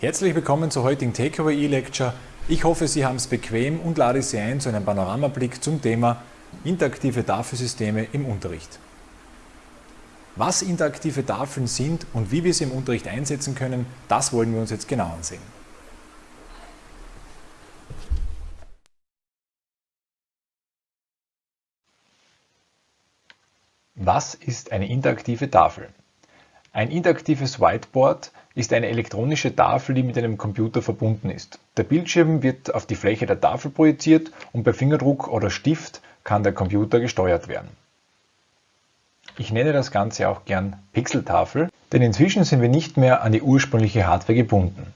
Herzlich willkommen zur heutigen Takeaway E-Lecture. Ich hoffe, Sie haben es bequem und lade Sie ein zu einem Panoramablick zum Thema interaktive Tafelsysteme im Unterricht. Was interaktive Tafeln sind und wie wir sie im Unterricht einsetzen können, das wollen wir uns jetzt genau ansehen. Was ist eine interaktive Tafel? Ein interaktives Whiteboard ist eine elektronische Tafel, die mit einem Computer verbunden ist. Der Bildschirm wird auf die Fläche der Tafel projiziert und per Fingerdruck oder Stift kann der Computer gesteuert werden. Ich nenne das Ganze auch gern Pixeltafel, denn inzwischen sind wir nicht mehr an die ursprüngliche Hardware gebunden.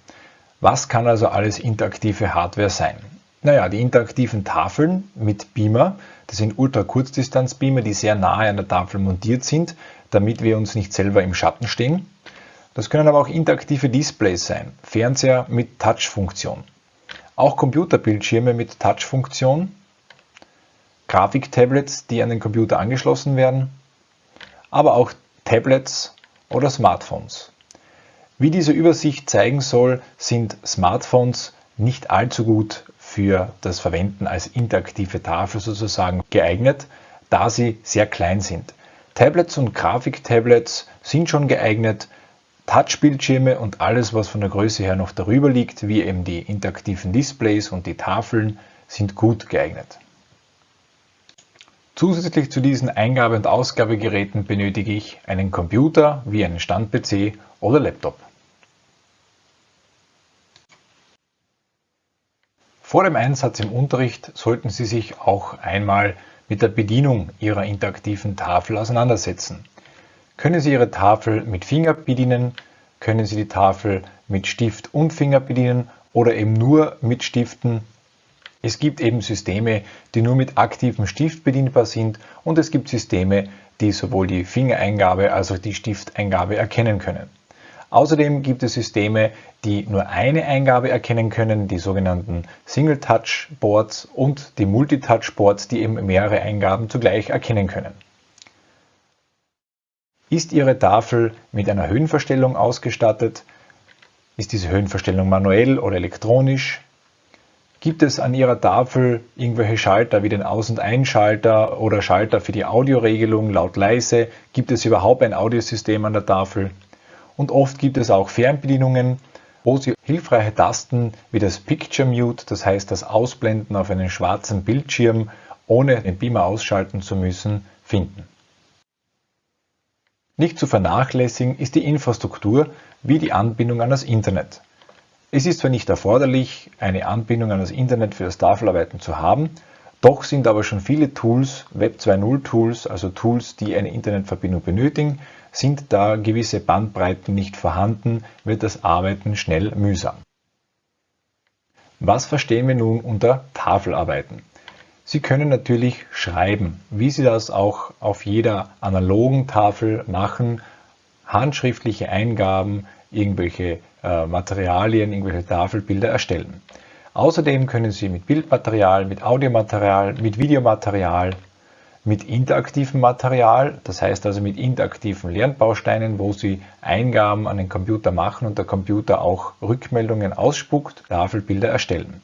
Was kann also alles interaktive Hardware sein? Naja, die interaktiven Tafeln mit Beamer, das sind Ultrakurzdistanzbeamer, die sehr nahe an der Tafel montiert sind, damit wir uns nicht selber im Schatten stehen. Das können aber auch interaktive Displays sein, Fernseher mit Touch-Funktion. Auch Computerbildschirme mit Touch-Funktion, Grafiktablets, die an den Computer angeschlossen werden, aber auch Tablets oder Smartphones. Wie diese Übersicht zeigen soll, sind Smartphones nicht allzu gut für das Verwenden als interaktive Tafel sozusagen geeignet, da sie sehr klein sind. Tablets und Grafiktablets sind schon geeignet, Touchbildschirme und alles, was von der Größe her noch darüber liegt, wie eben die interaktiven Displays und die Tafeln, sind gut geeignet. Zusätzlich zu diesen Eingabe- und Ausgabegeräten benötige ich einen Computer wie einen Stand-PC oder Laptop. Vor dem Einsatz im Unterricht sollten Sie sich auch einmal mit der Bedienung Ihrer interaktiven Tafel auseinandersetzen. Können Sie Ihre Tafel mit Finger bedienen, können Sie die Tafel mit Stift und Finger bedienen oder eben nur mit Stiften. Es gibt eben Systeme, die nur mit aktivem Stift bedienbar sind und es gibt Systeme, die sowohl die Fingereingabe als auch die Stifteingabe erkennen können. Außerdem gibt es Systeme, die nur eine Eingabe erkennen können, die sogenannten Single-Touch-Boards und die Multi-Touch-Boards, die eben mehrere Eingaben zugleich erkennen können. Ist Ihre Tafel mit einer Höhenverstellung ausgestattet? Ist diese Höhenverstellung manuell oder elektronisch? Gibt es an Ihrer Tafel irgendwelche Schalter wie den Aus- und Einschalter oder Schalter für die Audioregelung laut-leise? Gibt es überhaupt ein Audiosystem an der Tafel? und oft gibt es auch Fernbedienungen, wo Sie hilfreiche Tasten wie das Picture Mute, das heißt das Ausblenden auf einen schwarzen Bildschirm, ohne den Beamer ausschalten zu müssen, finden. Nicht zu vernachlässigen ist die Infrastruktur wie die Anbindung an das Internet. Es ist zwar nicht erforderlich, eine Anbindung an das Internet für das Tafelarbeiten zu haben, doch sind aber schon viele Tools, Web 2.0 Tools, also Tools, die eine Internetverbindung benötigen, sind da gewisse Bandbreiten nicht vorhanden, wird das Arbeiten schnell mühsam. Was verstehen wir nun unter Tafelarbeiten? Sie können natürlich schreiben, wie Sie das auch auf jeder analogen Tafel machen, handschriftliche Eingaben, irgendwelche äh, Materialien, irgendwelche Tafelbilder erstellen. Außerdem können Sie mit Bildmaterial, mit Audiomaterial, mit Videomaterial mit interaktivem Material, das heißt also mit interaktiven Lernbausteinen, wo Sie Eingaben an den Computer machen und der Computer auch Rückmeldungen ausspuckt, Tafelbilder erstellen.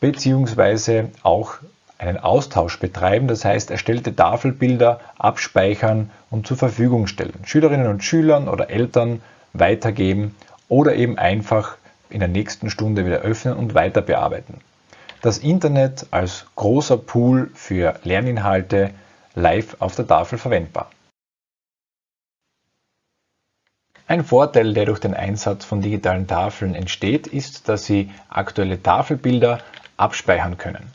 Beziehungsweise auch einen Austausch betreiben, das heißt erstellte Tafelbilder abspeichern und zur Verfügung stellen. Schülerinnen und Schülern oder Eltern weitergeben oder eben einfach in der nächsten Stunde wieder öffnen und weiter bearbeiten. Das Internet als großer Pool für Lerninhalte live auf der Tafel verwendbar. Ein Vorteil, der durch den Einsatz von digitalen Tafeln entsteht, ist, dass Sie aktuelle Tafelbilder abspeichern können.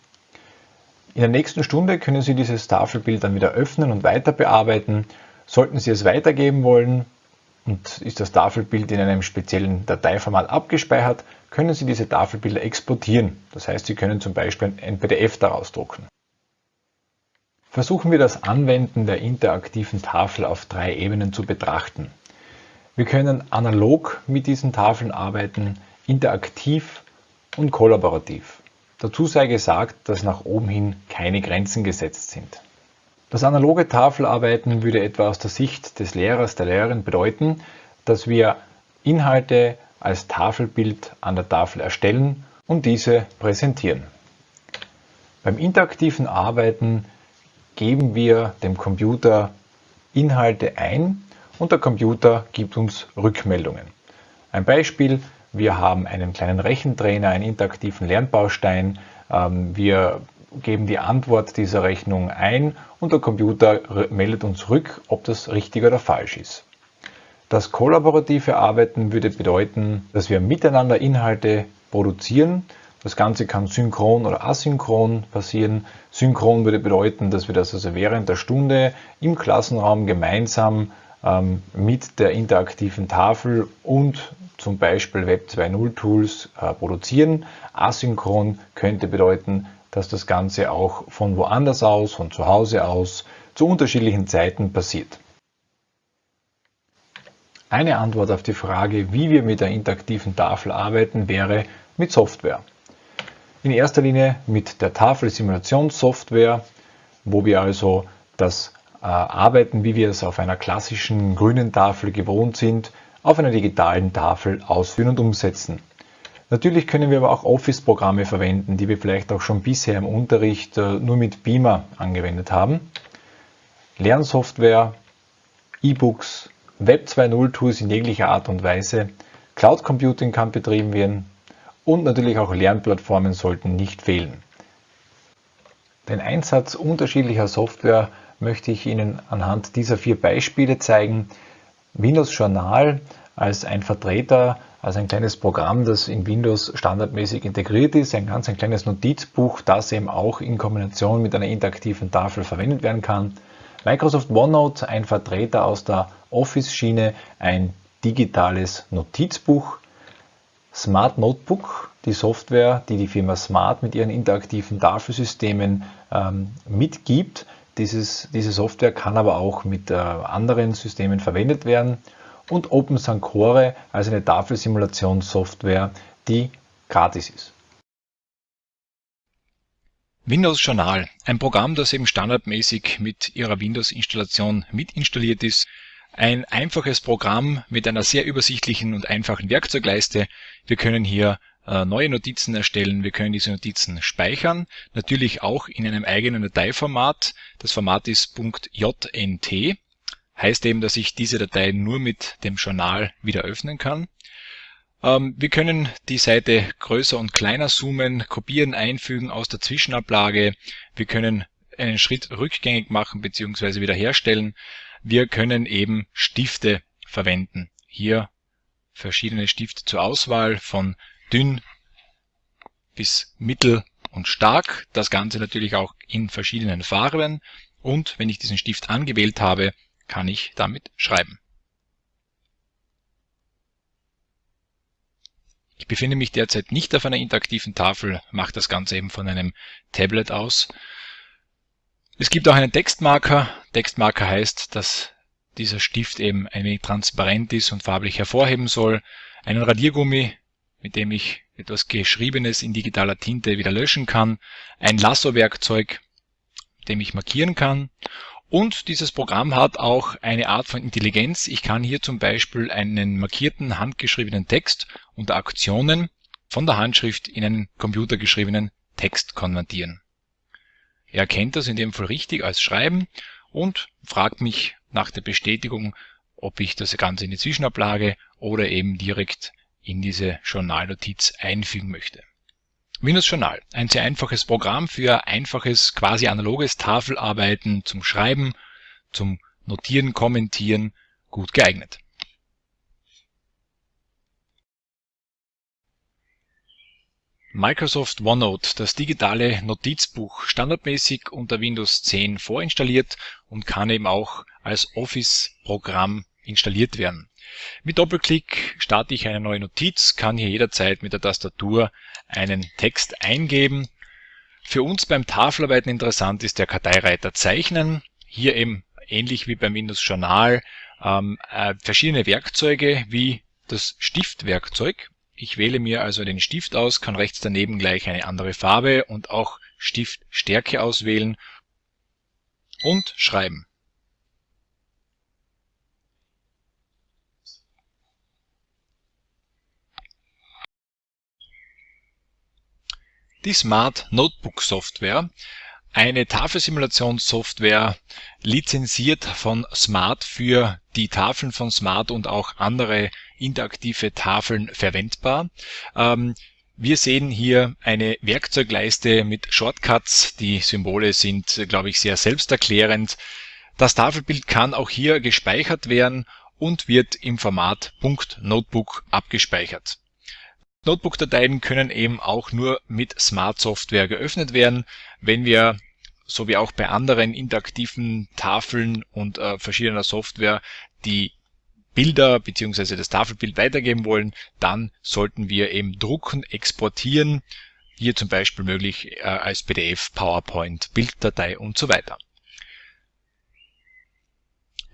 In der nächsten Stunde können Sie dieses Tafelbild dann wieder öffnen und weiter bearbeiten. Sollten Sie es weitergeben wollen und ist das Tafelbild in einem speziellen Dateiformat abgespeichert, können Sie diese Tafelbilder exportieren. Das heißt, Sie können zum Beispiel ein PDF daraus drucken. Versuchen wir das Anwenden der interaktiven Tafel auf drei Ebenen zu betrachten. Wir können analog mit diesen Tafeln arbeiten, interaktiv und kollaborativ. Dazu sei gesagt, dass nach oben hin keine Grenzen gesetzt sind. Das analoge Tafelarbeiten würde etwa aus der Sicht des Lehrers, der Lehrerin bedeuten, dass wir Inhalte als Tafelbild an der Tafel erstellen und diese präsentieren. Beim interaktiven Arbeiten geben wir dem Computer Inhalte ein und der Computer gibt uns Rückmeldungen. Ein Beispiel, wir haben einen kleinen Rechentrainer, einen interaktiven Lernbaustein, ähm, wir geben die Antwort dieser Rechnung ein und der Computer meldet uns zurück, ob das richtig oder falsch ist. Das kollaborative Arbeiten würde bedeuten, dass wir miteinander Inhalte produzieren. Das Ganze kann synchron oder asynchron passieren. Synchron würde bedeuten, dass wir das also während der Stunde im Klassenraum gemeinsam ähm, mit der interaktiven Tafel und zum Beispiel Web 2.0 Tools äh, produzieren. Asynchron könnte bedeuten, dass das Ganze auch von woanders aus, von zu Hause aus, zu unterschiedlichen Zeiten passiert. Eine Antwort auf die Frage, wie wir mit der interaktiven Tafel arbeiten, wäre mit Software. In erster Linie mit der Tafelsimulationssoftware, wo wir also das äh, Arbeiten, wie wir es auf einer klassischen grünen Tafel gewohnt sind, auf einer digitalen Tafel ausführen und umsetzen. Natürlich können wir aber auch Office-Programme verwenden, die wir vielleicht auch schon bisher im Unterricht äh, nur mit Beamer angewendet haben. Lernsoftware, E-Books, Web 2.0 Tools in jeglicher Art und Weise, Cloud Computing kann betrieben werden und natürlich auch Lernplattformen sollten nicht fehlen. Den Einsatz unterschiedlicher Software möchte ich Ihnen anhand dieser vier Beispiele zeigen. Windows Journal als ein Vertreter, als ein kleines Programm, das in Windows standardmäßig integriert ist, ein ganz ein kleines Notizbuch, das eben auch in Kombination mit einer interaktiven Tafel verwendet werden kann. Microsoft OneNote, ein Vertreter aus der Office-Schiene, ein digitales Notizbuch. Smart Notebook, die Software, die die Firma Smart mit ihren interaktiven Tafelsystemen ähm, mitgibt. Dieses, diese Software kann aber auch mit äh, anderen Systemen verwendet werden und Open Sancore als eine Tafelsimulationssoftware, die gratis ist. Windows Journal, ein Programm, das eben standardmäßig mit Ihrer Windows-Installation mitinstalliert ist. Ein einfaches Programm mit einer sehr übersichtlichen und einfachen Werkzeugleiste. Wir können hier neue Notizen erstellen, wir können diese Notizen speichern, natürlich auch in einem eigenen Dateiformat. Das Format ist .jnt heißt eben, dass ich diese Datei nur mit dem Journal wieder öffnen kann. Ähm, wir können die Seite größer und kleiner zoomen, kopieren, einfügen aus der Zwischenablage. Wir können einen Schritt rückgängig machen bzw. wiederherstellen. Wir können eben Stifte verwenden. Hier verschiedene Stifte zur Auswahl von dünn bis mittel und stark. Das Ganze natürlich auch in verschiedenen Farben. Und wenn ich diesen Stift angewählt habe, kann ich damit schreiben. Ich befinde mich derzeit nicht auf einer interaktiven Tafel, mache das Ganze eben von einem Tablet aus. Es gibt auch einen Textmarker. Textmarker heißt, dass dieser Stift eben ein wenig transparent ist und farblich hervorheben soll. Einen Radiergummi, mit dem ich etwas Geschriebenes in digitaler Tinte wieder löschen kann. Ein Lasso-Werkzeug, mit dem ich markieren kann. Und dieses Programm hat auch eine Art von Intelligenz. Ich kann hier zum Beispiel einen markierten, handgeschriebenen Text unter Aktionen von der Handschrift in einen computergeschriebenen Text konvertieren. Er erkennt das in dem Fall richtig als Schreiben und fragt mich nach der Bestätigung, ob ich das Ganze in die Zwischenablage oder eben direkt in diese Journalnotiz einfügen möchte. Windows Journal, ein sehr einfaches Programm für einfaches, quasi analoges Tafelarbeiten zum Schreiben, zum Notieren, Kommentieren, gut geeignet. Microsoft OneNote, das digitale Notizbuch, standardmäßig unter Windows 10 vorinstalliert und kann eben auch als Office-Programm installiert werden. Mit Doppelklick starte ich eine neue Notiz, kann hier jederzeit mit der Tastatur einen Text eingeben. Für uns beim Tafelarbeiten interessant ist der Karteireiter Zeichnen. Hier eben ähnlich wie beim Windows Journal ähm, äh, verschiedene Werkzeuge wie das Stiftwerkzeug. Ich wähle mir also den Stift aus, kann rechts daneben gleich eine andere Farbe und auch Stiftstärke auswählen und schreiben. Die Smart Notebook Software, eine Tafelsimulationssoftware, lizenziert von Smart für die Tafeln von Smart und auch andere interaktive Tafeln verwendbar. Ähm, wir sehen hier eine Werkzeugleiste mit Shortcuts. Die Symbole sind, glaube ich, sehr selbsterklärend. Das Tafelbild kann auch hier gespeichert werden und wird im Format .notebook abgespeichert. Notebook-Dateien können eben auch nur mit Smart Software geöffnet werden. Wenn wir, so wie auch bei anderen interaktiven Tafeln und äh, verschiedener Software, die Bilder bzw. das Tafelbild weitergeben wollen, dann sollten wir eben drucken, exportieren, hier zum Beispiel möglich äh, als PDF, PowerPoint, Bilddatei und so weiter.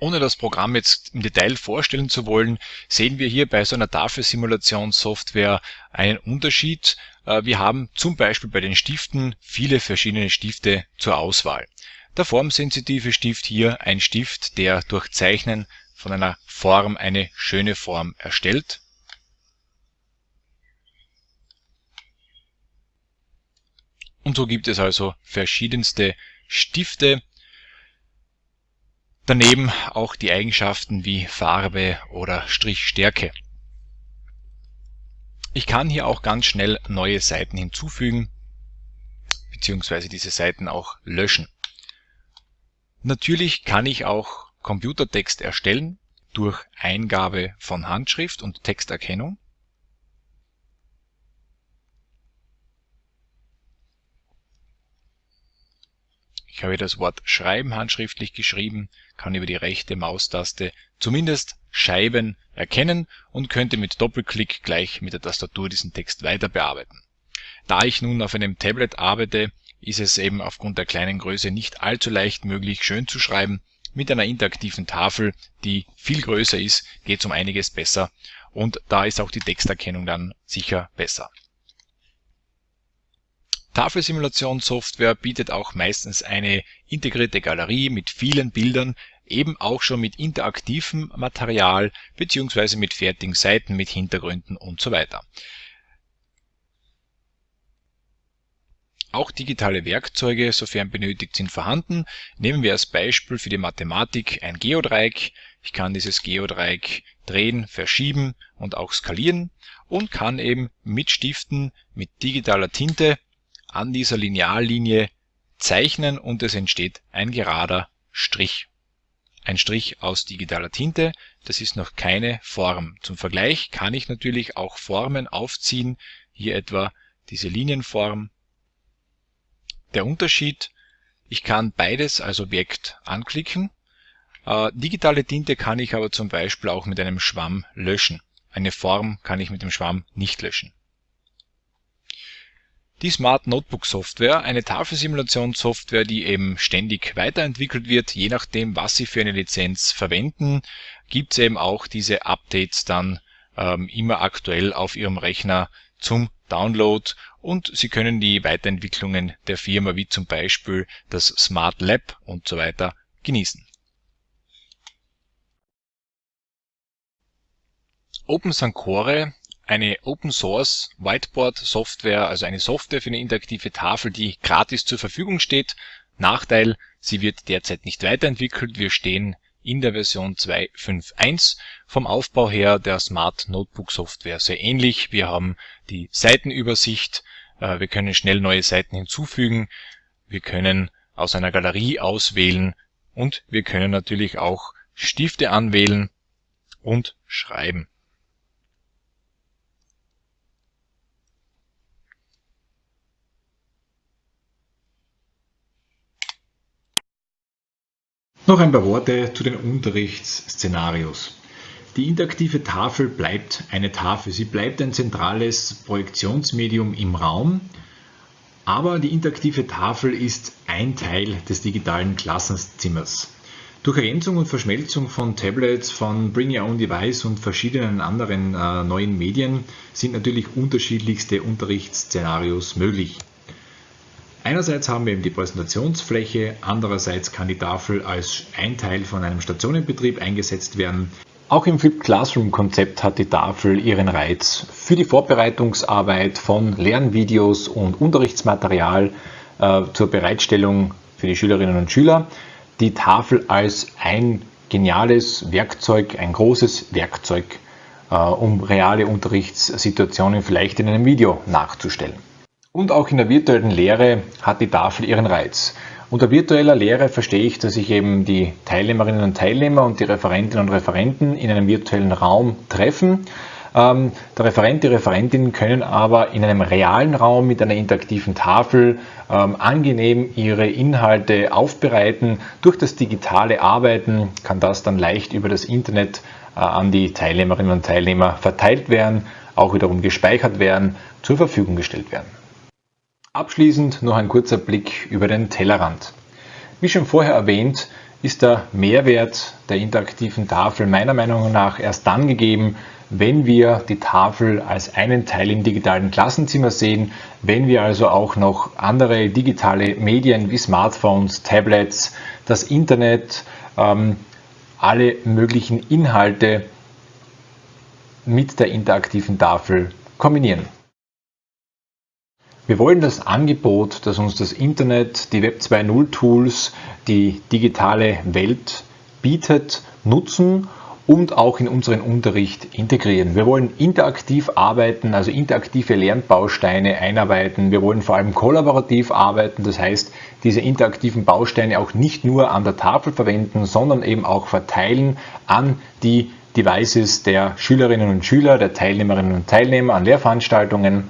Ohne das Programm jetzt im Detail vorstellen zu wollen, sehen wir hier bei so einer Tafelsimulationssoftware einen Unterschied. Äh, wir haben zum Beispiel bei den Stiften viele verschiedene Stifte zur Auswahl. Der formsensitive Stift hier ein Stift, der durch Zeichnen von einer Form eine schöne Form erstellt. Und so gibt es also verschiedenste Stifte, Daneben auch die Eigenschaften wie Farbe oder Strichstärke. Ich kann hier auch ganz schnell neue Seiten hinzufügen beziehungsweise diese Seiten auch löschen. Natürlich kann ich auch Computertext erstellen durch Eingabe von Handschrift und Texterkennung. Ich habe das Wort Schreiben handschriftlich geschrieben, kann über die rechte Maustaste zumindest Scheiben erkennen und könnte mit Doppelklick gleich mit der Tastatur diesen Text weiter bearbeiten. Da ich nun auf einem Tablet arbeite, ist es eben aufgrund der kleinen Größe nicht allzu leicht möglich, schön zu schreiben. Mit einer interaktiven Tafel, die viel größer ist, geht es um einiges besser und da ist auch die Texterkennung dann sicher besser. Tafelsimulationssoftware bietet auch meistens eine integrierte Galerie mit vielen Bildern, eben auch schon mit interaktivem Material beziehungsweise mit fertigen Seiten, mit Hintergründen und so weiter. Auch digitale Werkzeuge, sofern benötigt, sind vorhanden. Nehmen wir als Beispiel für die Mathematik ein Geodreieck. Ich kann dieses Geodreieck drehen, verschieben und auch skalieren und kann eben mit Stiften, mit digitaler Tinte an dieser Lineallinie zeichnen und es entsteht ein gerader Strich. Ein Strich aus digitaler Tinte, das ist noch keine Form. Zum Vergleich kann ich natürlich auch Formen aufziehen, hier etwa diese Linienform. Der Unterschied, ich kann beides als Objekt anklicken. Äh, digitale Tinte kann ich aber zum Beispiel auch mit einem Schwamm löschen. Eine Form kann ich mit dem Schwamm nicht löschen. Die Smart Notebook Software, eine Tafelsimulationssoftware, die eben ständig weiterentwickelt wird, je nachdem, was Sie für eine Lizenz verwenden, gibt es eben auch diese Updates dann ähm, immer aktuell auf Ihrem Rechner zum Download und Sie können die Weiterentwicklungen der Firma wie zum Beispiel das Smart Lab und so weiter genießen. Open Sancore eine Open Source Whiteboard Software, also eine Software für eine interaktive Tafel, die gratis zur Verfügung steht. Nachteil, sie wird derzeit nicht weiterentwickelt. Wir stehen in der Version 2.5.1. Vom Aufbau her der Smart Notebook Software sehr ähnlich. Wir haben die Seitenübersicht, äh, wir können schnell neue Seiten hinzufügen, wir können aus einer Galerie auswählen und wir können natürlich auch Stifte anwählen und schreiben. Noch ein paar Worte zu den Unterrichtsszenarios. Die interaktive Tafel bleibt eine Tafel. Sie bleibt ein zentrales Projektionsmedium im Raum, aber die interaktive Tafel ist ein Teil des digitalen Klassenzimmers. Durch Ergänzung und Verschmelzung von Tablets, von Bring Your Own Device und verschiedenen anderen äh, neuen Medien sind natürlich unterschiedlichste Unterrichtsszenarios möglich. Einerseits haben wir eben die Präsentationsfläche, andererseits kann die Tafel als ein Teil von einem Stationenbetrieb eingesetzt werden. Auch im Flipped Classroom Konzept hat die Tafel ihren Reiz. Für die Vorbereitungsarbeit von Lernvideos und Unterrichtsmaterial äh, zur Bereitstellung für die Schülerinnen und Schüler die Tafel als ein geniales Werkzeug, ein großes Werkzeug, äh, um reale Unterrichtssituationen vielleicht in einem Video nachzustellen. Und auch in der virtuellen Lehre hat die Tafel ihren Reiz. Unter virtueller Lehre verstehe ich, dass sich eben die Teilnehmerinnen und Teilnehmer und die Referentinnen und Referenten in einem virtuellen Raum treffen. Ähm, der Referent, die Referentin können aber in einem realen Raum mit einer interaktiven Tafel ähm, angenehm ihre Inhalte aufbereiten. Durch das digitale Arbeiten kann das dann leicht über das Internet äh, an die Teilnehmerinnen und Teilnehmer verteilt werden, auch wiederum gespeichert werden, zur Verfügung gestellt werden. Abschließend noch ein kurzer Blick über den Tellerrand. Wie schon vorher erwähnt, ist der Mehrwert der interaktiven Tafel meiner Meinung nach erst dann gegeben, wenn wir die Tafel als einen Teil im digitalen Klassenzimmer sehen, wenn wir also auch noch andere digitale Medien wie Smartphones, Tablets, das Internet, ähm, alle möglichen Inhalte mit der interaktiven Tafel kombinieren. Wir wollen das Angebot, das uns das Internet, die Web 2.0 Tools, die digitale Welt bietet, nutzen und auch in unseren Unterricht integrieren. Wir wollen interaktiv arbeiten, also interaktive Lernbausteine einarbeiten. Wir wollen vor allem kollaborativ arbeiten, das heißt, diese interaktiven Bausteine auch nicht nur an der Tafel verwenden, sondern eben auch verteilen an die Devices der Schülerinnen und Schüler, der Teilnehmerinnen und Teilnehmer an Lehrveranstaltungen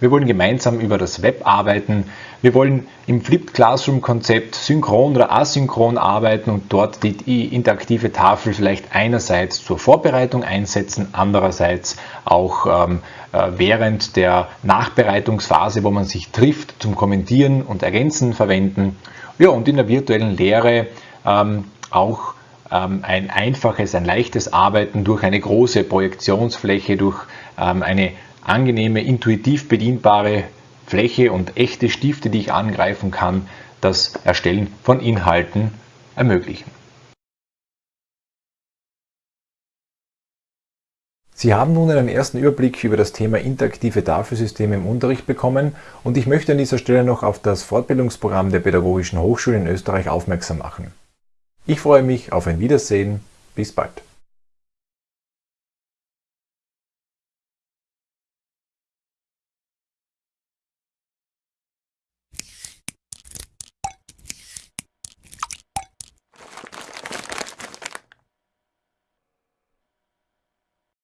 wir wollen gemeinsam über das Web arbeiten. Wir wollen im Flipped Classroom Konzept synchron oder asynchron arbeiten und dort die interaktive Tafel vielleicht einerseits zur Vorbereitung einsetzen, andererseits auch ähm, äh, während der Nachbereitungsphase, wo man sich trifft, zum Kommentieren und Ergänzen verwenden. Ja, und in der virtuellen Lehre ähm, auch ähm, ein einfaches, ein leichtes Arbeiten durch eine große Projektionsfläche, durch ähm, eine angenehme, intuitiv bedienbare Fläche und echte Stifte, die ich angreifen kann, das Erstellen von Inhalten ermöglichen. Sie haben nun einen ersten Überblick über das Thema interaktive Tafelsysteme im Unterricht bekommen und ich möchte an dieser Stelle noch auf das Fortbildungsprogramm der Pädagogischen Hochschule in Österreich aufmerksam machen. Ich freue mich auf ein Wiedersehen. Bis bald.